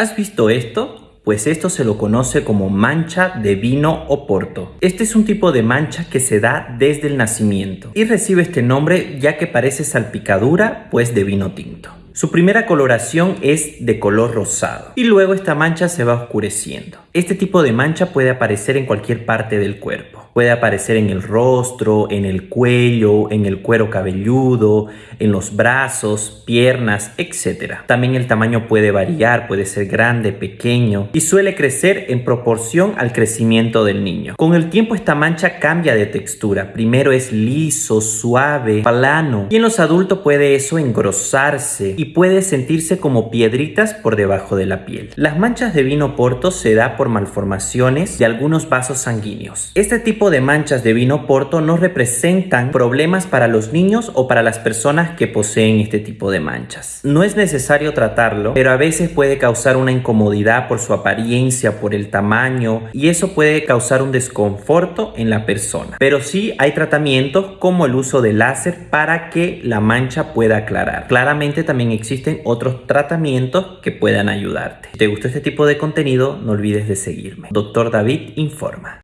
¿Has visto esto? Pues esto se lo conoce como mancha de vino o porto. Este es un tipo de mancha que se da desde el nacimiento y recibe este nombre ya que parece salpicadura pues de vino tinto. Su primera coloración es de color rosado y luego esta mancha se va oscureciendo. Este tipo de mancha puede aparecer en cualquier parte del cuerpo. Puede aparecer en el rostro, en el cuello, en el cuero cabelludo, en los brazos, piernas, etc. También el tamaño puede variar, puede ser grande, pequeño y suele crecer en proporción al crecimiento del niño. Con el tiempo esta mancha cambia de textura. Primero es liso, suave, plano y en los adultos puede eso engrosarse y puede sentirse como piedritas por debajo de la piel. Las manchas de vino porto se da por malformaciones de algunos vasos sanguíneos. Este tipo de manchas de vino porto no representan problemas para los niños o para las personas que poseen este tipo de manchas. No es necesario tratarlo, pero a veces puede causar una incomodidad por su apariencia, por el tamaño y eso puede causar un desconforto en la persona. Pero sí hay tratamientos como el uso de láser para que la mancha pueda aclarar. Claramente también existen otros tratamientos que puedan ayudarte. Si te gustó este tipo de contenido, no olvides de seguirme. Doctor David informa.